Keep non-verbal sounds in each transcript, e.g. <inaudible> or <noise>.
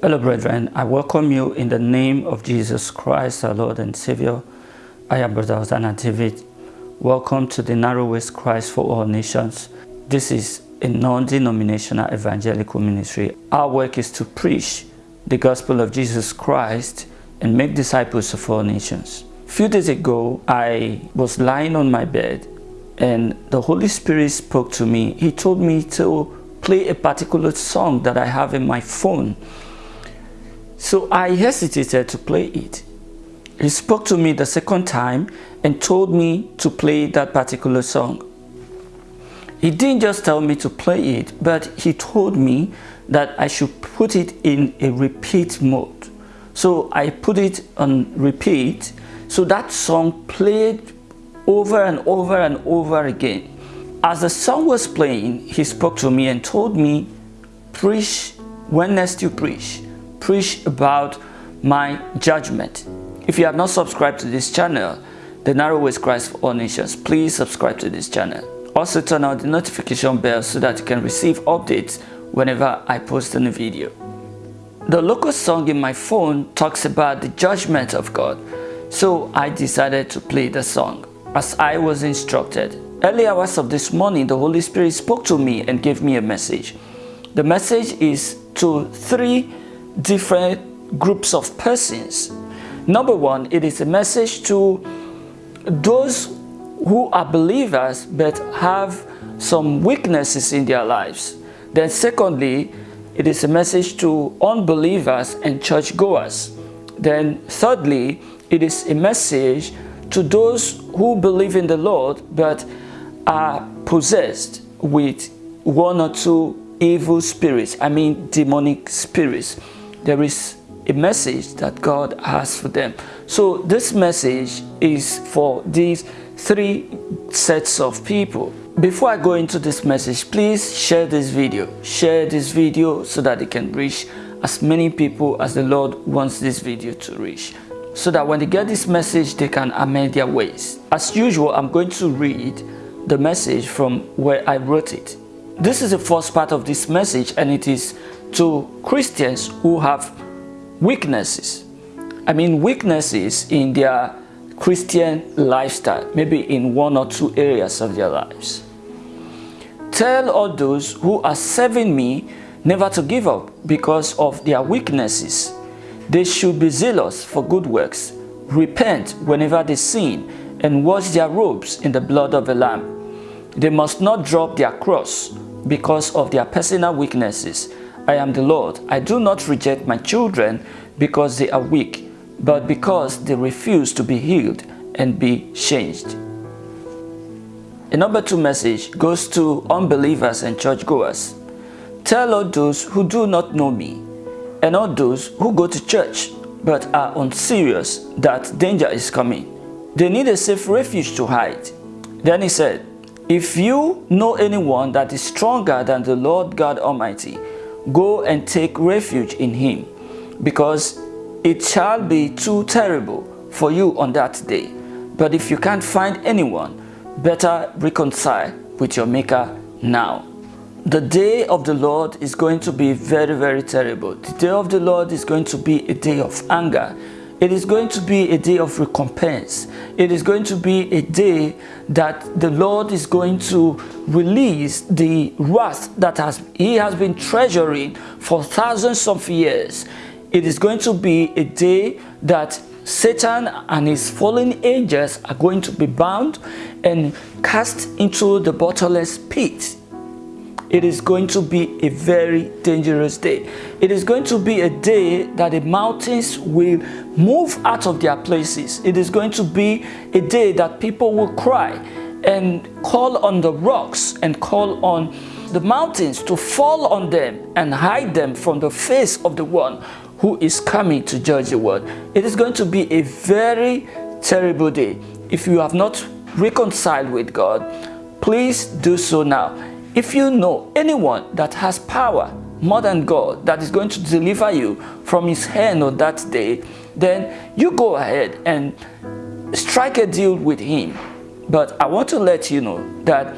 Hello, brethren. I welcome you in the name of Jesus Christ, our Lord and Savior. I am Brother Hosanna David. Welcome to the Narrow Ways Christ for All Nations. This is a non-denominational evangelical ministry. Our work is to preach the gospel of Jesus Christ and make disciples of all nations. A few days ago, I was lying on my bed and the Holy Spirit spoke to me. He told me to play a particular song that I have in my phone so I hesitated to play it. He spoke to me the second time and told me to play that particular song. He didn't just tell me to play it, but he told me that I should put it in a repeat mode. So I put it on repeat. So that song played over and over and over again. As the song was playing, he spoke to me and told me, preach when next you preach preach about my judgment. If you have not subscribed to this channel, The Narrow Ways Christ for All Nations, please subscribe to this channel. Also turn on the notification bell so that you can receive updates whenever I post a new video. The local song in my phone talks about the judgment of God, so I decided to play the song as I was instructed. Early hours of this morning, the Holy Spirit spoke to me and gave me a message. The message is to three different groups of persons. Number one, it is a message to those who are believers but have some weaknesses in their lives. Then secondly, it is a message to unbelievers and churchgoers. Then thirdly, it is a message to those who believe in the Lord but are possessed with one or two evil spirits, I mean demonic spirits there is a message that God has for them. So this message is for these three sets of people. Before I go into this message, please share this video. Share this video so that it can reach as many people as the Lord wants this video to reach. So that when they get this message, they can amend their ways. As usual, I'm going to read the message from where I wrote it. This is the first part of this message and it is to Christians who have weaknesses. I mean weaknesses in their Christian lifestyle, maybe in one or two areas of their lives. Tell all those who are serving me never to give up because of their weaknesses. They should be zealous for good works, repent whenever they sin, and wash their robes in the blood of the Lamb. They must not drop their cross because of their personal weaknesses I am the Lord. I do not reject my children because they are weak, but because they refuse to be healed and be changed. A number two message goes to unbelievers and churchgoers. Tell all those who do not know me and all those who go to church but are unserious that danger is coming. They need a safe refuge to hide. Then he said, If you know anyone that is stronger than the Lord God Almighty, Go and take refuge in him, because it shall be too terrible for you on that day. But if you can't find anyone, better reconcile with your maker now. The day of the Lord is going to be very, very terrible. The day of the Lord is going to be a day of anger. It is going to be a day of recompense. It is going to be a day that the Lord is going to release the wrath that has he has been treasuring for thousands of years. It is going to be a day that Satan and his fallen angels are going to be bound and cast into the bottomless pit it is going to be a very dangerous day. It is going to be a day that the mountains will move out of their places. It is going to be a day that people will cry and call on the rocks and call on the mountains to fall on them and hide them from the face of the one who is coming to judge the world. It is going to be a very terrible day. If you have not reconciled with God, please do so now if you know anyone that has power more than God that is going to deliver you from his hand on that day, then you go ahead and strike a deal with him. But I want to let you know that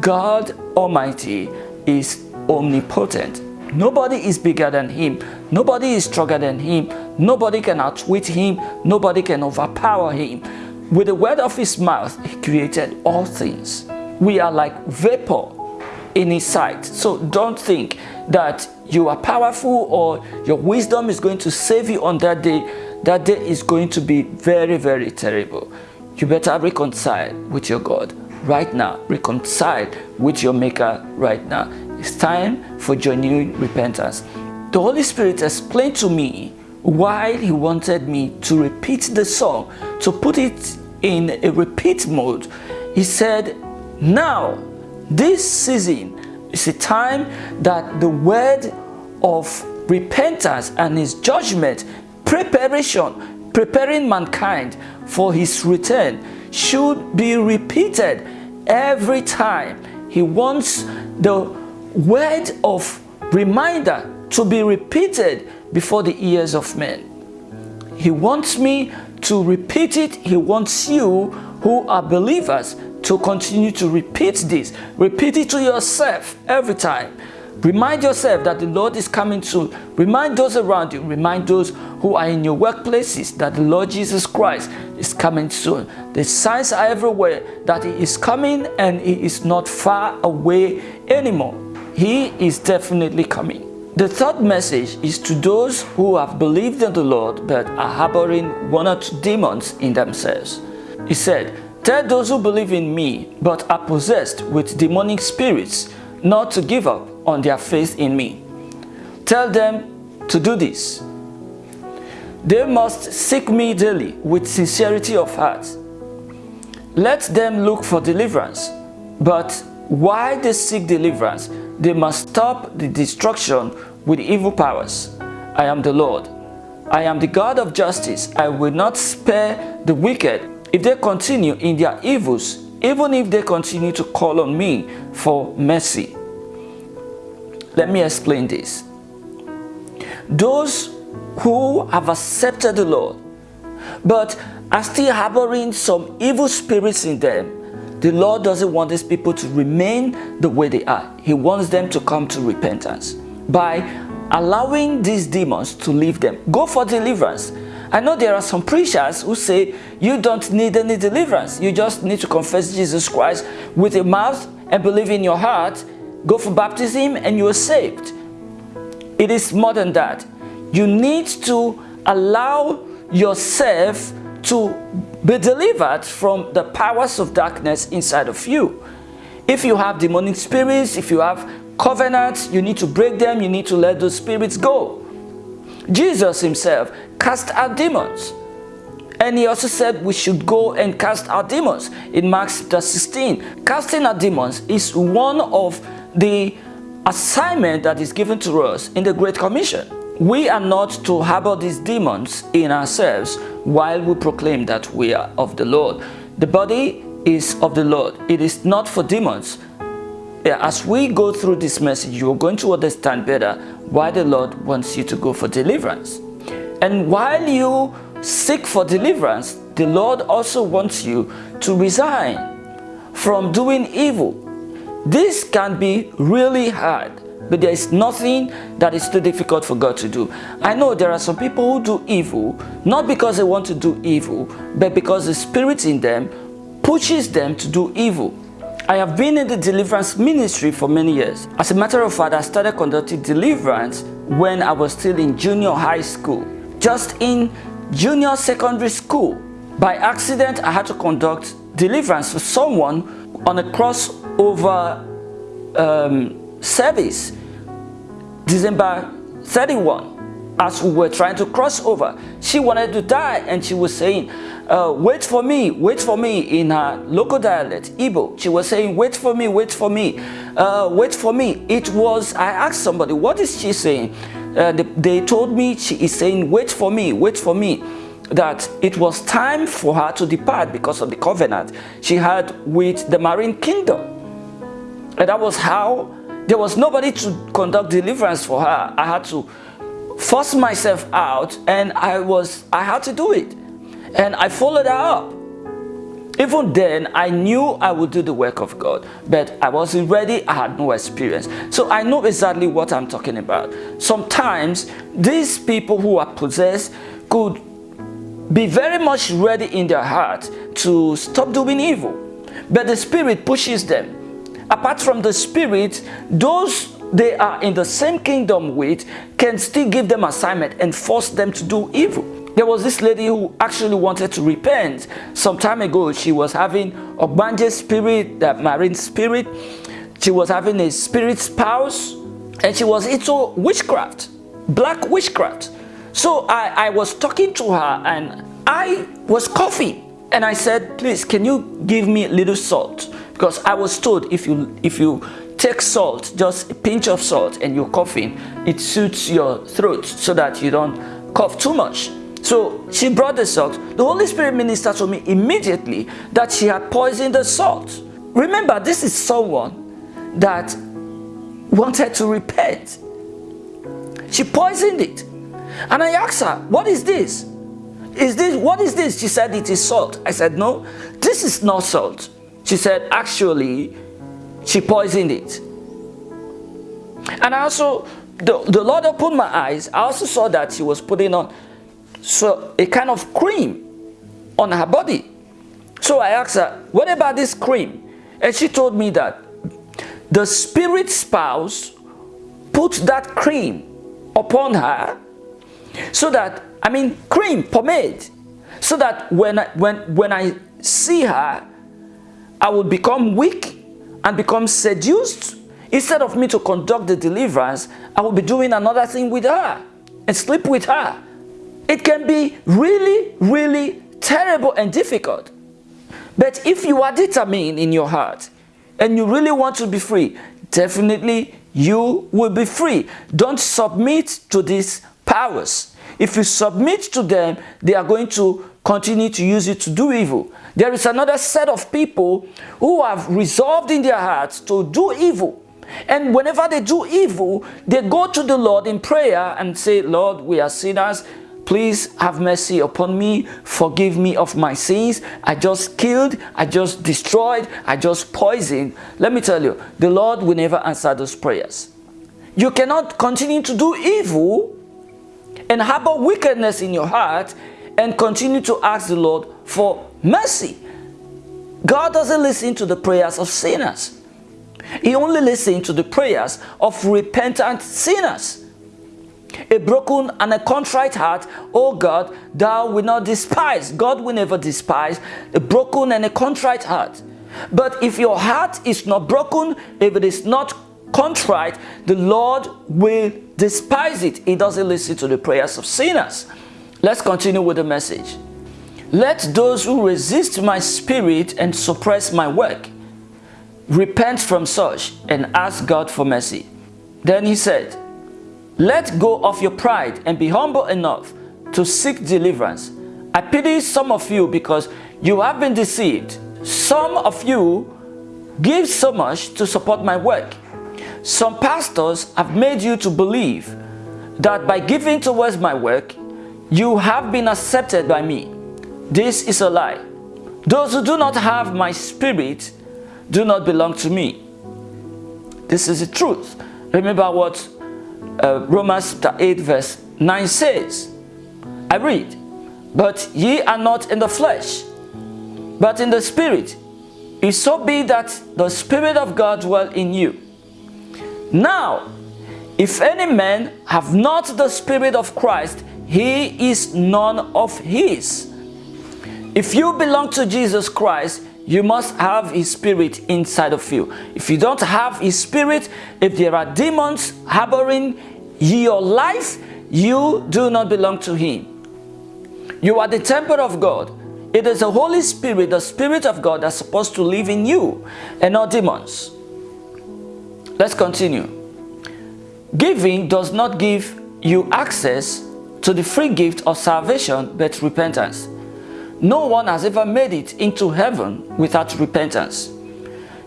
God Almighty is omnipotent Nobody is bigger than him. Nobody is stronger than him. Nobody can outwit him. Nobody can overpower him. With the word of his mouth, he created all things. We are like vapor in his sight. So don't think that you are powerful or your wisdom is going to save you on that day. That day is going to be very, very terrible. You better reconcile with your God right now. Reconcile with your maker right now. It's time for genuine repentance. The Holy Spirit explained to me why he wanted me to repeat the song, to put it in a repeat mode. He said, now, this season is a time that the word of repentance and his judgment, preparation, preparing mankind for his return should be repeated every time. He wants the word of reminder to be repeated before the ears of men. He wants me to repeat it. He wants you who are believers to continue to repeat this. Repeat it to yourself every time. Remind yourself that the Lord is coming soon. Remind those around you. Remind those who are in your workplaces that the Lord Jesus Christ is coming soon. The signs are everywhere that He is coming and He is not far away anymore. He is definitely coming. The third message is to those who have believed in the Lord but are harboring one or two demons in themselves. He said, Tell those who believe in me but are possessed with demonic spirits not to give up on their faith in me. Tell them to do this. They must seek me daily with sincerity of heart. Let them look for deliverance, but while they seek deliverance, they must stop the destruction with evil powers. I am the Lord. I am the God of justice. I will not spare the wicked if they continue in their evils, even if they continue to call on me for mercy. Let me explain this. Those who have accepted the Lord, but are still harboring some evil spirits in them, the Lord doesn't want these people to remain the way they are. He wants them to come to repentance by allowing these demons to leave them. Go for deliverance. I know there are some preachers who say you don't need any deliverance. You just need to confess Jesus Christ with your mouth and believe in your heart. Go for baptism and you are saved. It is more than that. You need to allow yourself to be delivered from the powers of darkness inside of you. If you have demonic spirits, if you have covenants, you need to break them, you need to let those spirits go. Jesus himself cast out demons. And he also said we should go and cast out demons in Mark chapter 16. Casting out demons is one of the assignment that is given to us in the Great Commission. We are not to harbor these demons in ourselves while we proclaim that we are of the Lord. The body is of the Lord. It is not for demons. As we go through this message, you're going to understand better why the Lord wants you to go for deliverance. And while you seek for deliverance, the Lord also wants you to resign from doing evil. This can be really hard but there is nothing that is too difficult for God to do. I know there are some people who do evil, not because they want to do evil, but because the spirit in them pushes them to do evil. I have been in the deliverance ministry for many years. As a matter of fact, I started conducting deliverance when I was still in junior high school. Just in junior secondary school, by accident, I had to conduct deliverance for someone on a crossover um, service December 31 as we were trying to cross over. She wanted to die and she was saying, uh, wait for me, wait for me in her local dialect, Igbo. She was saying, wait for me, wait for me, uh, wait for me. It was, I asked somebody, what is she saying? Uh, they, they told me she is saying, wait for me, wait for me that it was time for her to depart because of the covenant she had with the marine kingdom. And that was how there was nobody to conduct deliverance for her. I had to force myself out and I was I had to do it. And I followed her up. Even then, I knew I would do the work of God, but I wasn't ready, I had no experience. So I know exactly what I'm talking about. Sometimes, these people who are possessed could be very much ready in their heart to stop doing evil, but the Spirit pushes them. Apart from the Spirit, those they are in the same kingdom with can still give them assignment and force them to do evil. There was this lady who actually wanted to repent. Some time ago, she was having ogbanje spirit, that marine spirit. She was having a spirit spouse and she was into witchcraft, black witchcraft. So I, I was talking to her and I was coughing and I said, please, can you give me a little salt? Because I was told if you, if you take salt, just a pinch of salt and you're coughing, it suits your throat so that you don't cough too much. So she brought the salt. The Holy Spirit ministered to me immediately that she had poisoned the salt. Remember, this is someone that wanted to repent. She poisoned it. And I asked her, what is this? Is this, what is this? She said, it is salt. I said, no, this is not salt. She said, actually, she poisoned it. And I also, the, the Lord opened my eyes. I also saw that she was putting on so a kind of cream on her body. So I asked her, what about this cream? And she told me that the spirit spouse put that cream upon her so that, I mean, cream, pomade, so that when I, when, when I see her, I will become weak and become seduced. Instead of me to conduct the deliverance, I will be doing another thing with her and sleep with her. It can be really, really terrible and difficult. But if you are determined in your heart and you really want to be free, definitely you will be free. Don't submit to these powers. If you submit to them, they are going to continue to use it to do evil. There is another set of people who have resolved in their hearts to do evil. And whenever they do evil, they go to the Lord in prayer and say, Lord, we are sinners. Please have mercy upon me. Forgive me of my sins. I just killed. I just destroyed. I just poisoned. Let me tell you, the Lord will never answer those prayers. You cannot continue to do evil and harbor wickedness in your heart and continue to ask the Lord for mercy. God doesn't listen to the prayers of sinners. He only listens to the prayers of repentant sinners. A broken and a contrite heart, oh God, thou will not despise. God will never despise a broken and a contrite heart. But if your heart is not broken, if it is not contrite, the Lord will despise it. He doesn't listen to the prayers of sinners. Let's continue with the message. Let those who resist my spirit and suppress my work repent from such and ask God for mercy. Then he said, let go of your pride and be humble enough to seek deliverance. I pity some of you because you have been deceived. Some of you give so much to support my work. Some pastors have made you to believe that by giving towards my work, you have been accepted by me. This is a lie. Those who do not have my spirit do not belong to me. This is the truth. Remember what uh, Romans chapter 8 verse 9 says. I read, But ye are not in the flesh, but in the spirit. If so be that the Spirit of God dwell in you. Now, if any man have not the Spirit of Christ, he is none of his. If you belong to Jesus Christ, you must have his spirit inside of you. If you don't have his spirit, if there are demons harboring your life, you do not belong to him. You are the temple of God. It is the Holy Spirit, the Spirit of God that's supposed to live in you and not demons. Let's continue. Giving does not give you access to the free gift of salvation but repentance. No one has ever made it into heaven without repentance.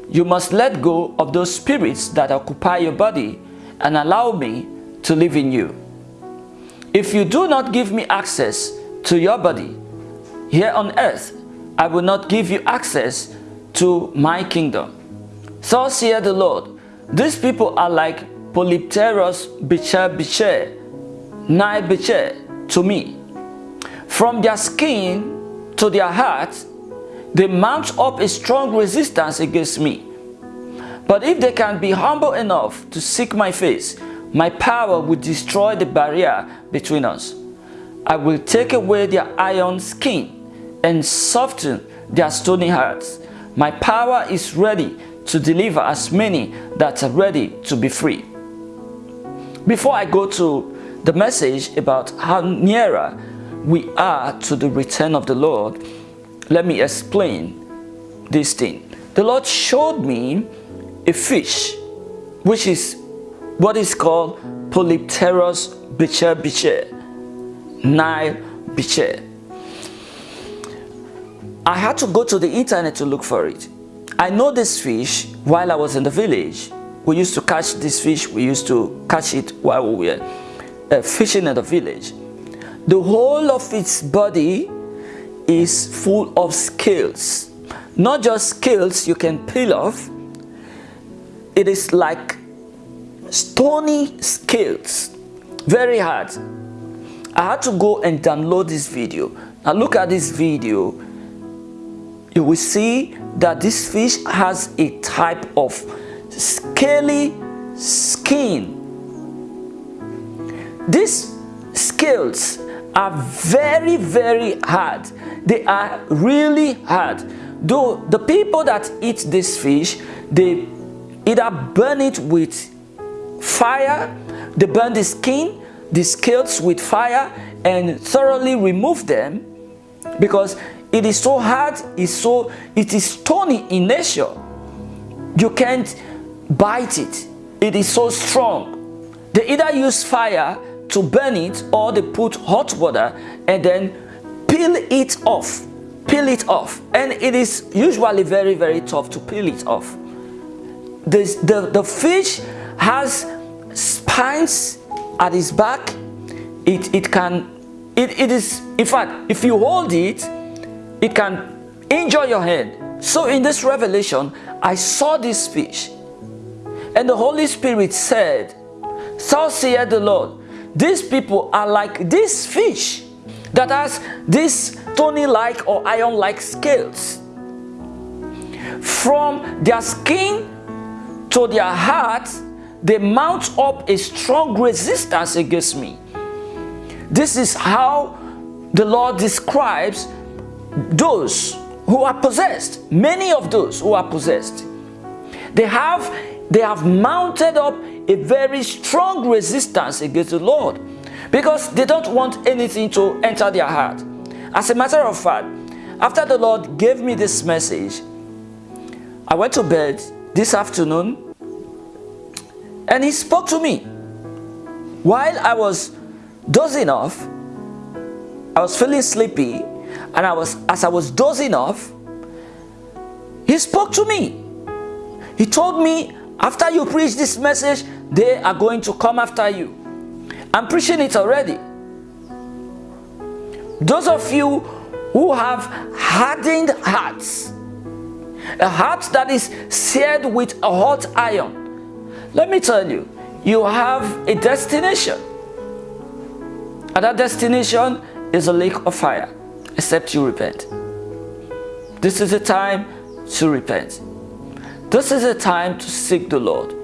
You must let go of those spirits that occupy your body and allow me to live in you. If you do not give me access to your body here on earth, I will not give you access to my kingdom. Thus saith the Lord, these people are like Polypterus bichir bichir, Nile bichir to me. From their skin to their heart, they mount up a strong resistance against me. But if they can be humble enough to seek my face, my power will destroy the barrier between us. I will take away their iron skin and soften their stony hearts. My power is ready to deliver as many that are ready to be free. Before I go to the message about how nearer we are to the return of the Lord, let me explain this thing. The Lord showed me a fish, which is what is called Polypterus bichir bichir, Nile bichir. I had to go to the internet to look for it. I know this fish while I was in the village. We used to catch this fish, we used to catch it while we were uh, fishing in the village. The whole of its body is full of scales. Not just scales you can peel off, it is like stony scales, very hard. I had to go and download this video. Now look at this video. You will see that this fish has a type of scaly skin. These scales are very, very hard. They are really hard. Though the people that eat this fish, they either burn it with fire, they burn the skin, the scales with fire and thoroughly remove them because it is so hard, it's so, it is stony in nature. You can't bite it. It is so strong. They either use fire to burn it or they put hot water and then peel it off. Peel it off. And it is usually very, very tough to peel it off. The, the, the fish has spines at its back. It, it can, it, it is, in fact, if you hold it, it can injure your hand. So in this revelation, I saw this fish. And the Holy Spirit said, Thus saith the Lord, these people are like this fish that has these stony-like or iron-like scales. From their skin to their heart, they mount up a strong resistance against me. This is how the Lord describes those who are possessed, many of those who are possessed. They have, they have mounted up a very strong resistance against the Lord because they don't want anything to enter their heart. As a matter of fact, after the Lord gave me this message, I went to bed this afternoon and he spoke to me. While I was dozing off, I was feeling sleepy and I was as I was dozing off, he spoke to me. He told me, after you preach this message, they are going to come after you. I'm preaching it already. Those of you who have hardened hearts, a heart that is seared with a hot iron, let me tell you, you have a destination. And that destination is a lake of fire except you repent. This is a time to repent. This is a time to seek the Lord.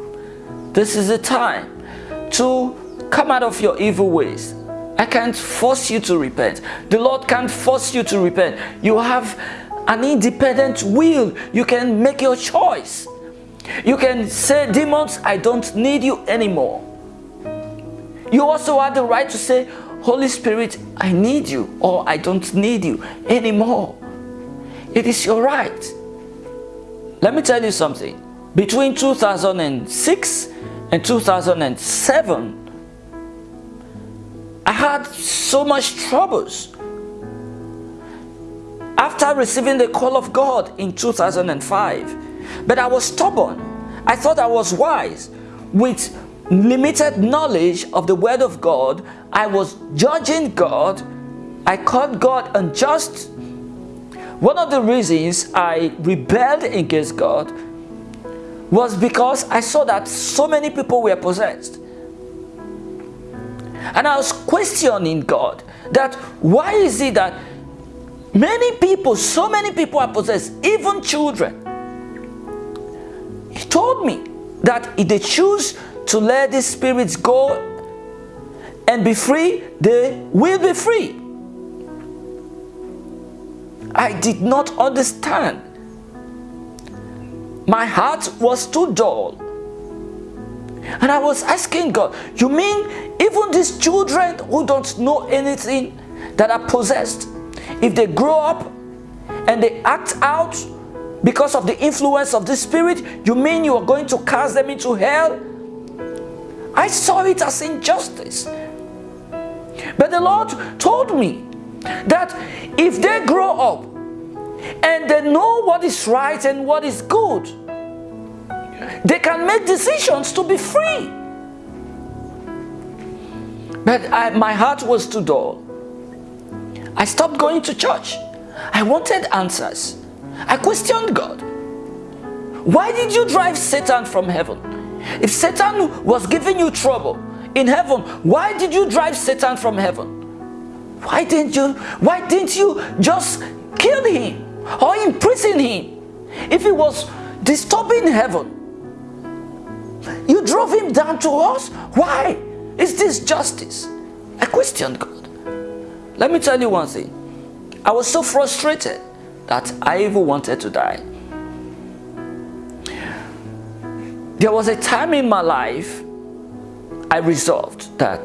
This is a time to come out of your evil ways. I can't force you to repent. The Lord can't force you to repent. You have an independent will. You can make your choice. You can say, demons, I don't need you anymore. You also have the right to say, Holy Spirit, I need you or I don't need you anymore. It is your right. Let me tell you something. Between 2006 and 2007, I had so much troubles. After receiving the call of God in 2005, but I was stubborn. I thought I was wise. With limited knowledge of the word of God, I was judging God. I called God unjust. one of the reasons I rebelled against God was because I saw that so many people were possessed. And I was questioning God that why is it that many people, so many people are possessed, even children. Told me that if they choose to let these spirits go and be free, they will be free. I did not understand. My heart was too dull. And I was asking God, you mean even these children who don't know anything that are possessed, if they grow up and they act out because of the influence of the spirit, you mean you are going to cast them into hell? I saw it as injustice. But the Lord told me that if they grow up and they know what is right and what is good, they can make decisions to be free. But I, my heart was too dull. I stopped going to church. I wanted answers. I questioned God. Why did you drive Satan from heaven? If Satan was giving you trouble in heaven, why did you drive Satan from heaven? Why didn't you, why didn't you just kill him or imprison him? If he was disturbing heaven, you drove him down to us? Why? Is this justice? I questioned God. Let me tell you one thing. I was so frustrated that I even wanted to die. There was a time in my life I resolved that,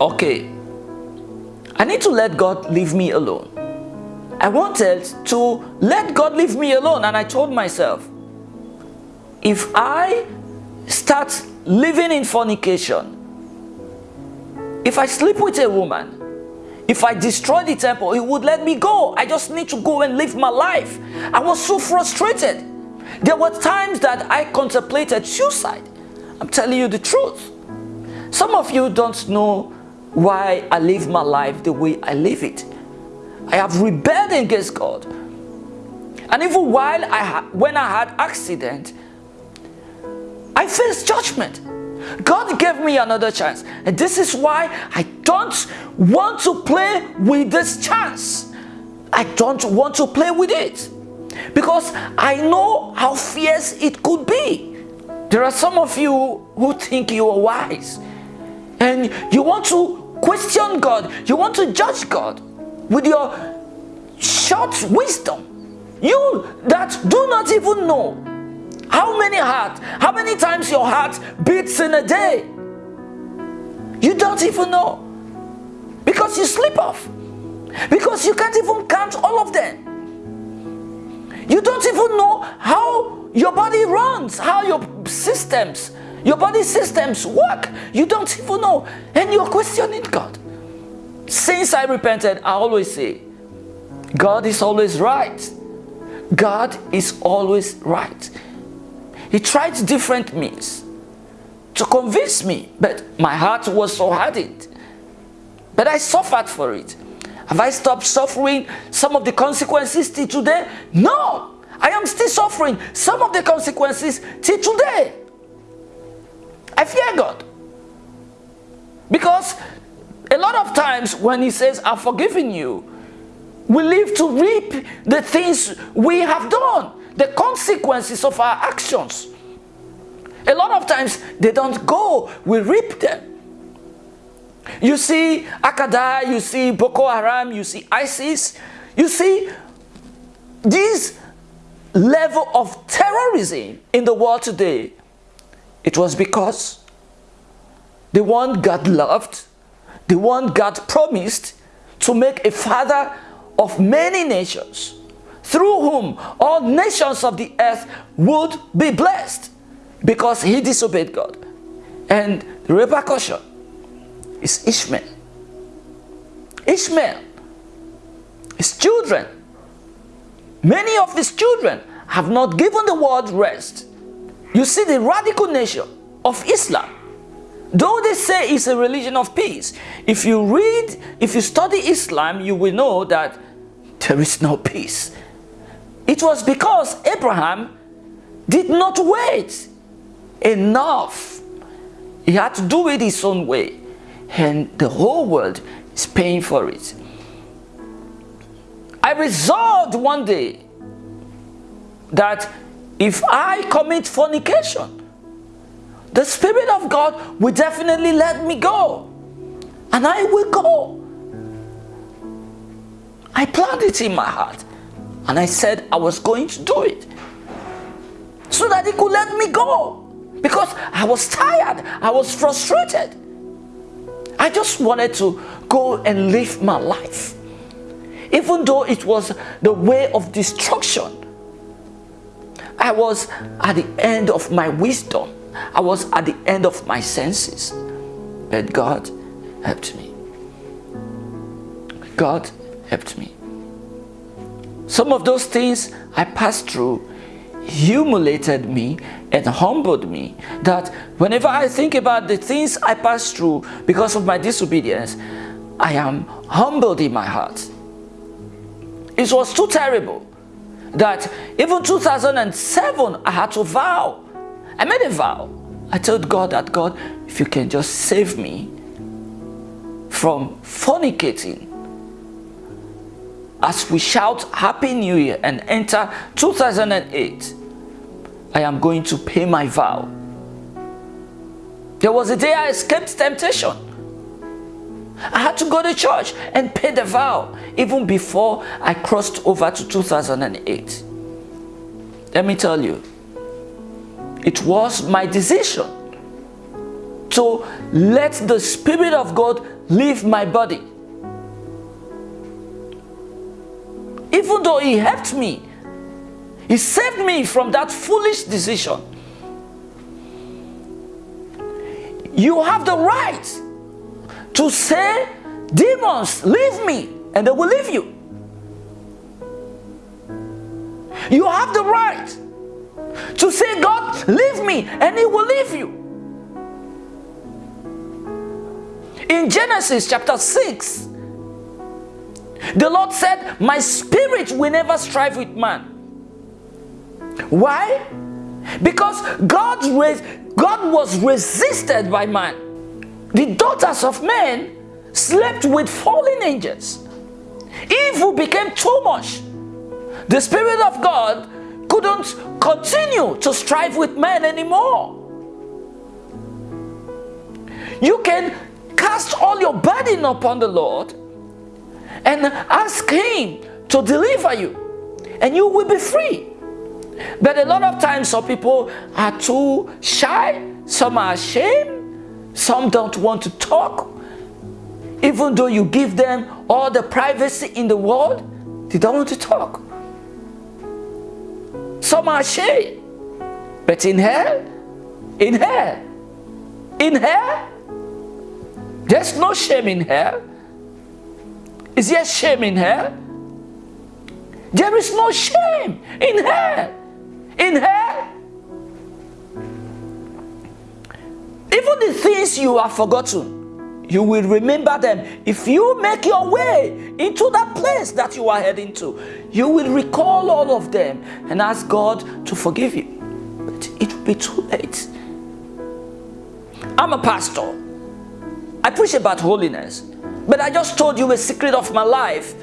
okay, I need to let God leave me alone. I wanted to let God leave me alone and I told myself, if I start living in fornication, if I sleep with a woman, if I destroy the temple, he would let me go. I just need to go and live my life. I was so frustrated. There were times that I contemplated suicide. I'm telling you the truth. Some of you don't know why I live my life the way I live it. I have rebelled against God. And even while I when I had accident, I faced judgment. God gave me another chance. And this is why I don't want to play with this chance. I don't want to play with it. Because I know how fierce it could be. There are some of you who think you are wise. And you want to question God. You want to judge God with your short wisdom. You that do not even know how many heart, how many times your heart beats in a day? You don't even know. Because you sleep off. Because you can't even count all of them. You don't even know how your body runs, how your systems, your body systems work. You don't even know. And you're questioning God. Since I repented, I always say, God is always right. God is always right. He tried different means to convince me, but my heart was so hardened. But I suffered for it. Have I stopped suffering some of the consequences till today? No! I am still suffering some of the consequences till today. I fear God. Because a lot of times when he says, I've forgiven you, we live to reap the things we have done the consequences of our actions. A lot of times they don't go, we reap them. You see Al-Qaeda, you see Boko Haram, you see ISIS, you see this level of terrorism in the world today. It was because the one God loved, the one God promised to make a father of many nations through whom all nations of the earth would be blessed because he disobeyed God. And the repercussion is Ishmael. Ishmael, his children, many of his children have not given the world rest. You see the radical nature of Islam, though they say it's a religion of peace, if you read, if you study Islam, you will know that there is no peace. It was because Abraham did not wait enough. He had to do it his own way. And the whole world is paying for it. I resolved one day that if I commit fornication, the Spirit of God will definitely let me go. And I will go. I planned it in my heart. And I said I was going to do it. So that he could let me go. Because I was tired. I was frustrated. I just wanted to go and live my life. Even though it was the way of destruction. I was at the end of my wisdom. I was at the end of my senses. But God helped me. God helped me. Some of those things I passed through humiliated me and humbled me that whenever I think about the things I passed through because of my disobedience, I am humbled in my heart. It was too terrible that even 2007 I had to vow. I made a vow. I told God that God, if you can just save me from fornicating as we shout Happy New Year and enter 2008, I am going to pay my vow. There was a day I escaped temptation. I had to go to church and pay the vow even before I crossed over to 2008. Let me tell you, it was my decision to let the Spirit of God leave my body. Even though He helped me, He saved me from that foolish decision. You have the right to say, demons, leave me, and they will leave you. You have the right to say, God, leave me, and He will leave you. In Genesis chapter 6, the Lord said, My spirit will never strive with man. Why? Because God, God was resisted by man. The daughters of men slept with fallen angels. Evil became too much. The Spirit of God couldn't continue to strive with men anymore. You can cast all your burden upon the Lord and ask Him to deliver you, and you will be free. But a lot of times, some people are too shy, some are ashamed, some don't want to talk. Even though you give them all the privacy in the world, they don't want to talk. Some are ashamed. But in hell, in hell, in hell, there's no shame in hell. Is there shame in hell? There is no shame in hell. In hell. Even the things you have forgotten, you will remember them. If you make your way into that place that you are heading to, you will recall all of them and ask God to forgive you. But it will be too late. I'm a pastor. I preach about holiness. But I just told you a secret of my life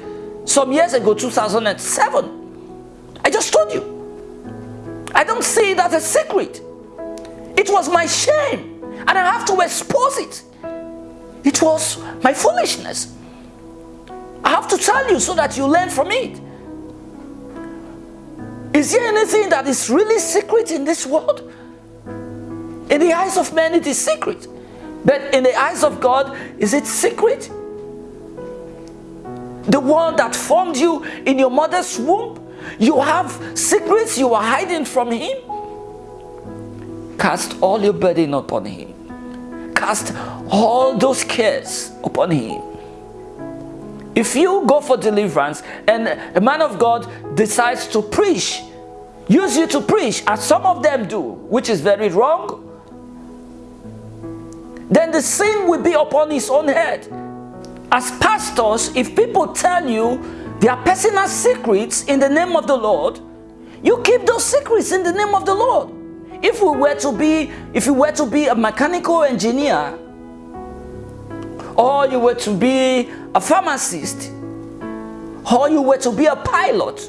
some years ago, 2007. I just told you. I don't see that as a secret. It was my shame and I have to expose it. It was my foolishness. I have to tell you so that you learn from it. Is there anything that is really secret in this world? In the eyes of men, it is secret. But in the eyes of God, is it secret? The one that formed you in your mother's womb, you have secrets you are hiding from Him. Cast all your burden upon Him. Cast all those cares upon Him. If you go for deliverance and a man of God decides to preach, use you to preach, as some of them do, which is very wrong, then the sin will be upon his own head. As pastors, if people tell you their personal secrets in the name of the Lord, you keep those secrets in the name of the Lord. If we were to be, if you were to be a mechanical engineer, or you were to be a pharmacist, or you were to be a pilot,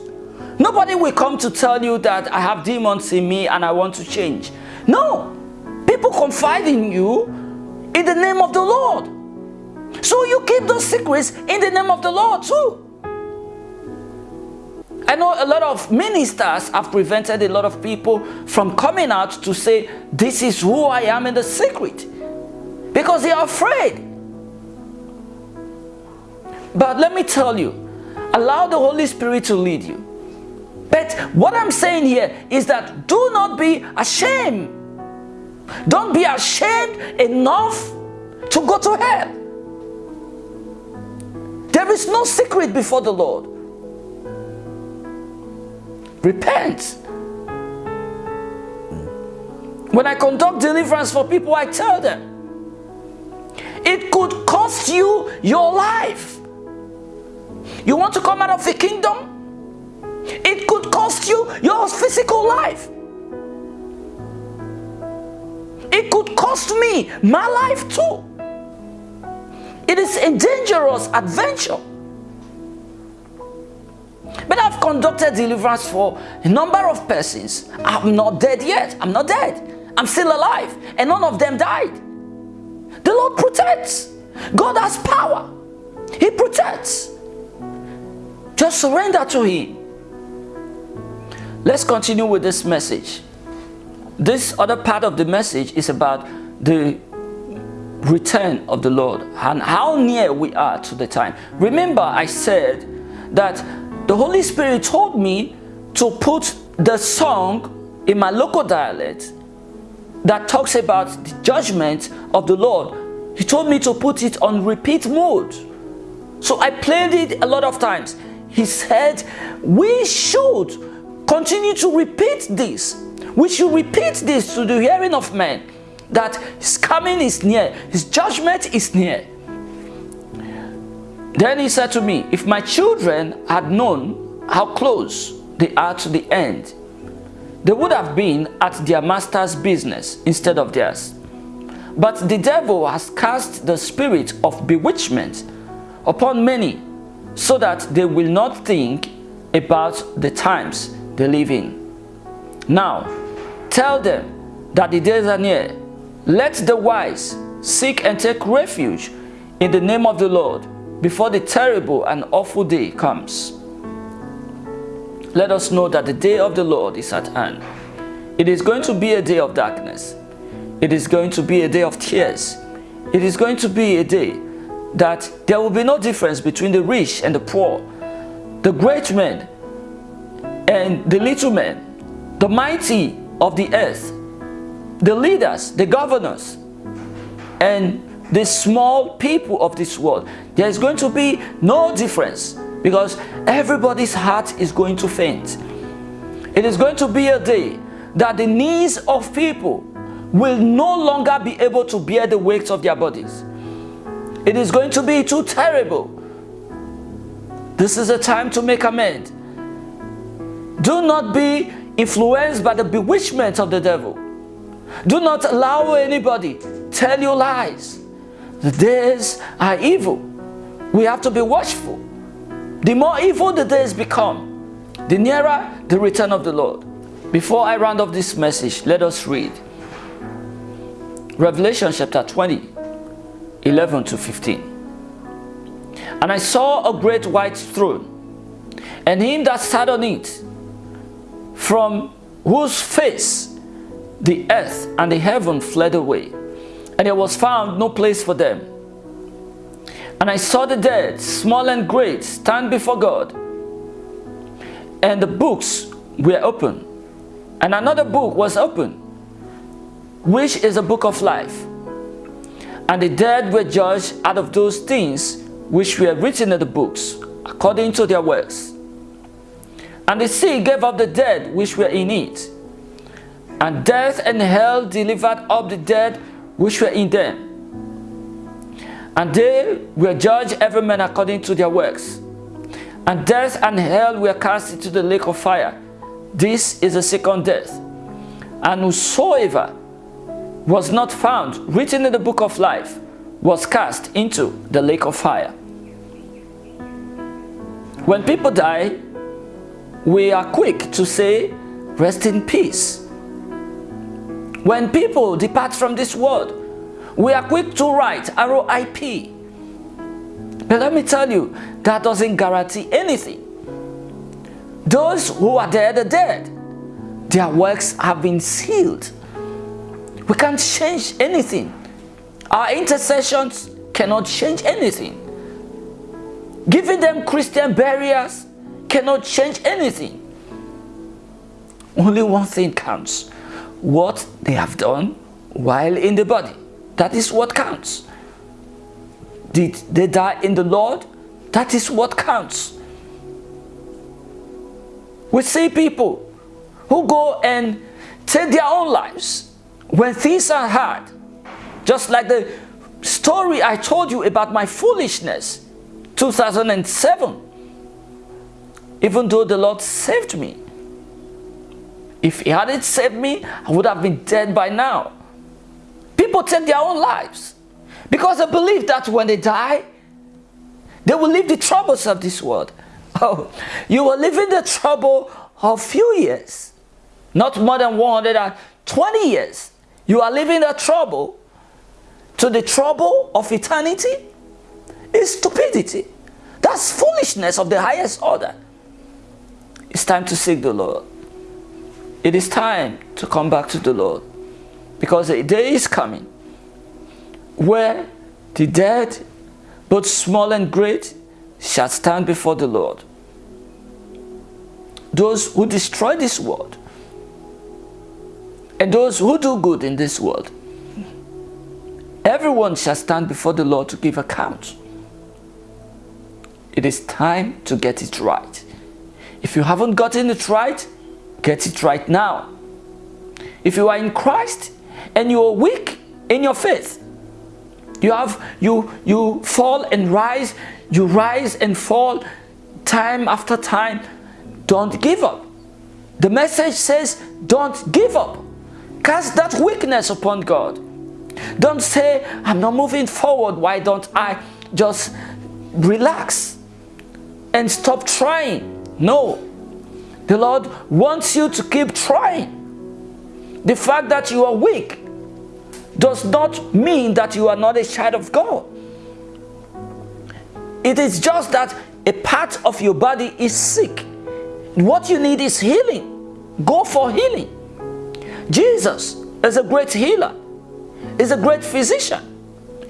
nobody will come to tell you that I have demons in me and I want to change. No, people confide in you in the name of the Lord. So you keep those secrets in the name of the Lord too. I know a lot of ministers have prevented a lot of people from coming out to say, this is who I am in the secret. Because they are afraid. But let me tell you, allow the Holy Spirit to lead you. But what I'm saying here is that do not be ashamed. Don't be ashamed enough to go to hell. There is no secret before the Lord. Repent. When I conduct deliverance for people, I tell them, it could cost you your life. You want to come out of the kingdom? It could cost you your physical life. It could cost me my life too. It is a dangerous adventure. But I've conducted deliverance for a number of persons. I'm not dead yet. I'm not dead. I'm still alive. And none of them died. The Lord protects. God has power. He protects. Just surrender to Him. Let's continue with this message. This other part of the message is about the return of the Lord and how near we are to the time. Remember I said that the Holy Spirit told me to put the song in my local dialect that talks about the judgment of the Lord. He told me to put it on repeat mode. So I played it a lot of times. He said, we should continue to repeat this. We should repeat this to the hearing of men that his coming is near, his judgment is near. Then he said to me, if my children had known how close they are to the end, they would have been at their master's business instead of theirs. But the devil has cast the spirit of bewitchment upon many so that they will not think about the times they live in. Now, tell them that the days are near. Let the wise seek and take refuge in the name of the Lord before the terrible and awful day comes. Let us know that the day of the Lord is at hand. It is going to be a day of darkness. It is going to be a day of tears. It is going to be a day that there will be no difference between the rich and the poor, the great men and the little men, the mighty of the earth, the leaders, the governors, and the small people of this world. There is going to be no difference because everybody's heart is going to faint. It is going to be a day that the knees of people will no longer be able to bear the weight of their bodies. It is going to be too terrible. This is a time to make amends. Do not be influenced by the bewitchment of the devil. Do not allow anybody tell you lies. The days are evil. We have to be watchful. The more evil the days become, the nearer the return of the Lord. Before I round off this message, let us read Revelation chapter 20, 11 to 15. And I saw a great white throne, and him that sat on it, from whose face the earth and the heaven fled away, and there was found no place for them. And I saw the dead, small and great, stand before God. And the books were open. And another book was open, which is a book of life. And the dead were judged out of those things which were written in the books, according to their works. And the sea gave up the dead which were in it. And death and hell delivered up the dead which were in them. And they were judged every man according to their works. And death and hell were cast into the lake of fire. This is the second death. And whosoever was not found written in the book of life was cast into the lake of fire. When people die, we are quick to say, rest in peace. When people depart from this world, we are quick to write RIP. But let me tell you, that doesn't guarantee anything. Those who are dead are dead. Their works have been sealed. We can't change anything. Our intercessions cannot change anything. Giving them Christian barriers cannot change anything. Only one thing counts. What they have done while in the body. That is what counts. Did they die in the Lord? That is what counts. We see people who go and take their own lives when things are hard. Just like the story I told you about my foolishness, 2007. Even though the Lord saved me. If he hadn't saved me, I would have been dead by now. People take their own lives because they believe that when they die, they will leave the troubles of this world. <laughs> Oh, you will live in the trouble of few years, not more than 120 years. You are living the trouble to the trouble of eternity is stupidity. That's foolishness of the highest order. It's time to seek the Lord. It is time to come back to the Lord because a day is coming where the dead, both small and great, shall stand before the Lord. Those who destroy this world and those who do good in this world, everyone shall stand before the Lord to give account. It is time to get it right. If you haven't gotten it right, get it right now. If you are in Christ and you are weak in your faith, you have you you fall and rise, you rise and fall time after time. Don't give up. The message says, don't give up. Cast that weakness upon God. Don't say, I'm not moving forward. Why don't I just relax and stop trying? No. The Lord wants you to keep trying. The fact that you are weak does not mean that you are not a child of God. It is just that a part of your body is sick. What you need is healing. Go for healing. Jesus is a great healer. He's a great physician.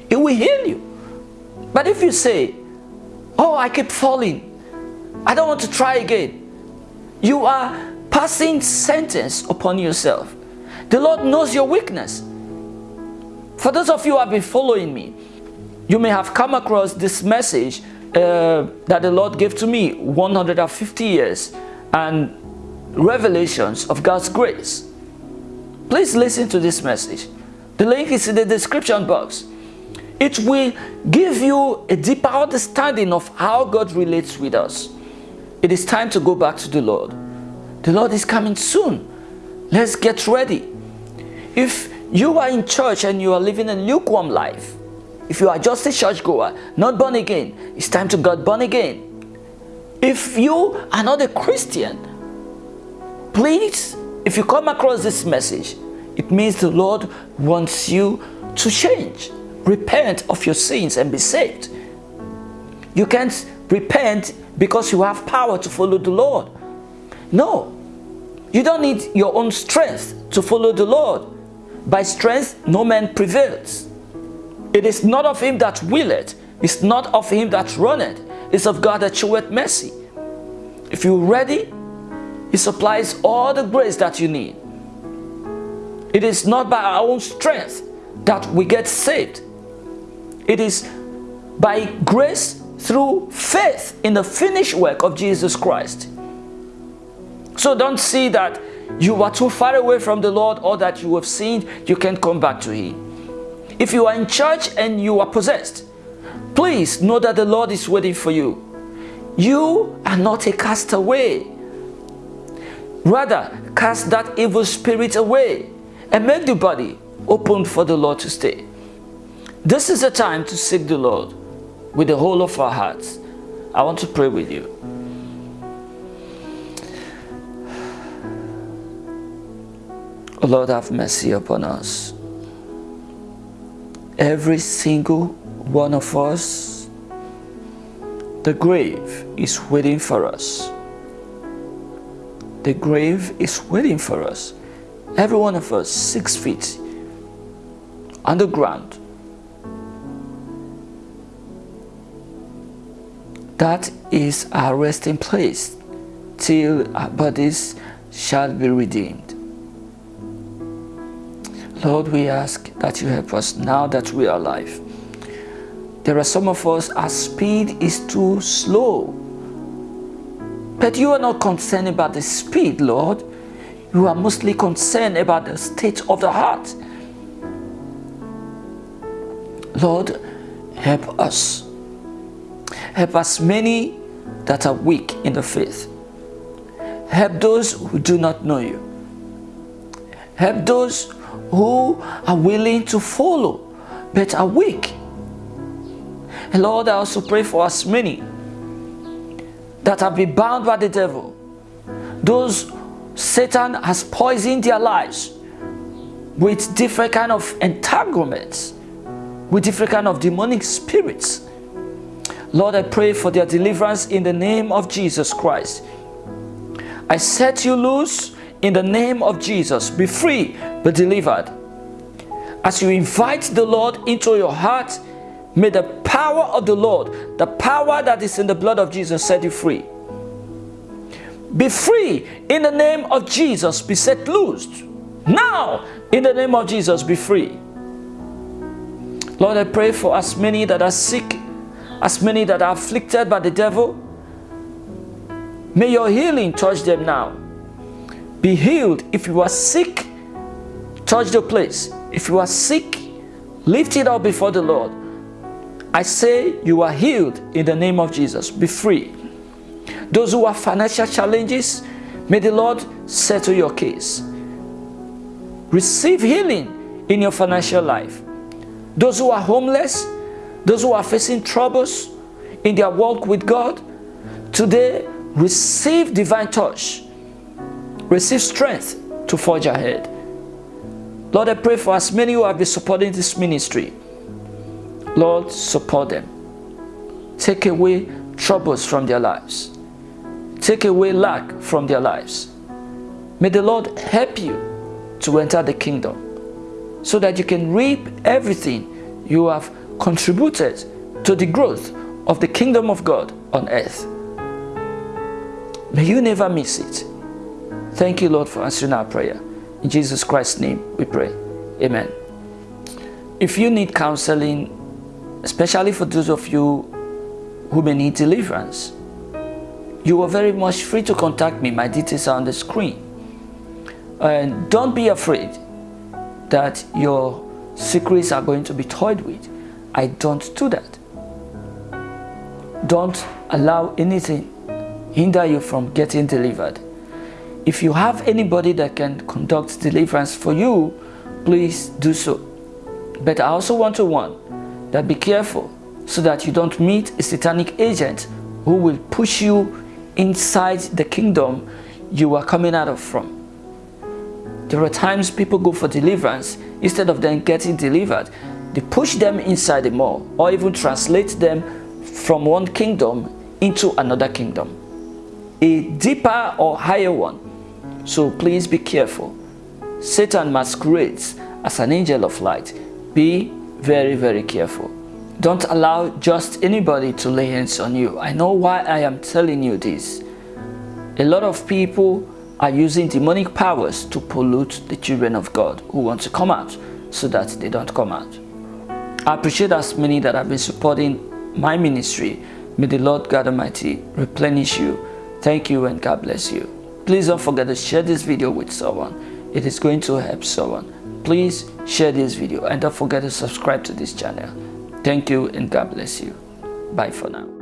He will heal you. But if you say, oh, I keep falling. I don't want to try again. You are passing sentence upon yourself. The Lord knows your weakness. For those of you who have been following me, you may have come across this message uh, that the Lord gave to me 150 years and revelations of God's grace. Please listen to this message. The link is in the description box. It will give you a deeper understanding of how God relates with us. It is time to go back to the Lord. The Lord is coming soon. Let's get ready. If you are in church and you are living a lukewarm life, if you are just a churchgoer, not born again, it's time to get born again. If you are not a Christian, please, if you come across this message, it means the Lord wants you to change. Repent of your sins and be saved. You can't repent because you have power to follow the Lord. No, you don't need your own strength to follow the Lord. By strength no man prevails. It is not of him that willeth, it's not of him that runneth, it's of God that showeth mercy. If you're ready, he supplies all the grace that you need. It is not by our own strength that we get saved. It is by grace through faith in the finished work of Jesus Christ. So don't see that you are too far away from the Lord or that you have sinned, you can't come back to Him. If you are in church and you are possessed, please know that the Lord is waiting for you. You are not a castaway. Rather, cast that evil spirit away and make the body open for the Lord to stay. This is the time to seek the Lord with the whole of our hearts. I want to pray with you. Lord, have mercy upon us. Every single one of us, the grave is waiting for us. The grave is waiting for us. Every one of us, six feet underground. That is our resting place till our bodies shall be redeemed. Lord, we ask that you help us now that we are alive. There are some of us, our speed is too slow. But you are not concerned about the speed, Lord. You are mostly concerned about the state of the heart. Lord, help us. Help us many that are weak in the faith. Help those who do not know you. Help those who are willing to follow but are weak. And Lord, I also pray for us many that have been bound by the devil. Those Satan has poisoned their lives with different kind of entanglements, with different kind of demonic spirits. Lord, I pray for their deliverance in the name of Jesus Christ. I set you loose in the name of Jesus. Be free, be delivered. As you invite the Lord into your heart, may the power of the Lord, the power that is in the blood of Jesus, set you free. Be free in the name of Jesus. Be set loose. Now, in the name of Jesus, be free. Lord, I pray for as many that are sick, as many that are afflicted by the devil. May your healing touch them now. Be healed. If you are sick, touch the place. If you are sick, lift it up before the Lord. I say you are healed in the name of Jesus. Be free. Those who have financial challenges, may the Lord settle your case. Receive healing in your financial life. Those who are homeless, those who are facing troubles in their walk with God, today receive divine touch. Receive strength to forge ahead. Lord, I pray for as many who have been supporting this ministry. Lord, support them. Take away troubles from their lives. Take away lack from their lives. May the Lord help you to enter the kingdom so that you can reap everything you have contributed to the growth of the kingdom of God on earth. May you never miss it. Thank you, Lord, for answering our prayer. In Jesus Christ's name we pray. Amen. If you need counseling, especially for those of you who may need deliverance, you are very much free to contact me. My details are on the screen. And don't be afraid that your secrets are going to be toyed with. I don't do that. Don't allow anything hinder you from getting delivered. If you have anybody that can conduct deliverance for you, please do so. But I also want to warn that be careful so that you don't meet a satanic agent who will push you inside the kingdom you are coming out of from. There are times people go for deliverance, instead of them getting delivered, they push them inside the mall or even translate them from one kingdom into another kingdom, a deeper or higher one. So please be careful. Satan masquerades as an angel of light. Be very, very careful. Don't allow just anybody to lay hands on you. I know why I am telling you this. A lot of people are using demonic powers to pollute the children of God who want to come out so that they don't come out. I appreciate as many that have been supporting my ministry. May the Lord God Almighty replenish you. Thank you and God bless you. Please don't forget to share this video with someone. It is going to help someone. Please share this video and don't forget to subscribe to this channel. Thank you and God bless you. Bye for now.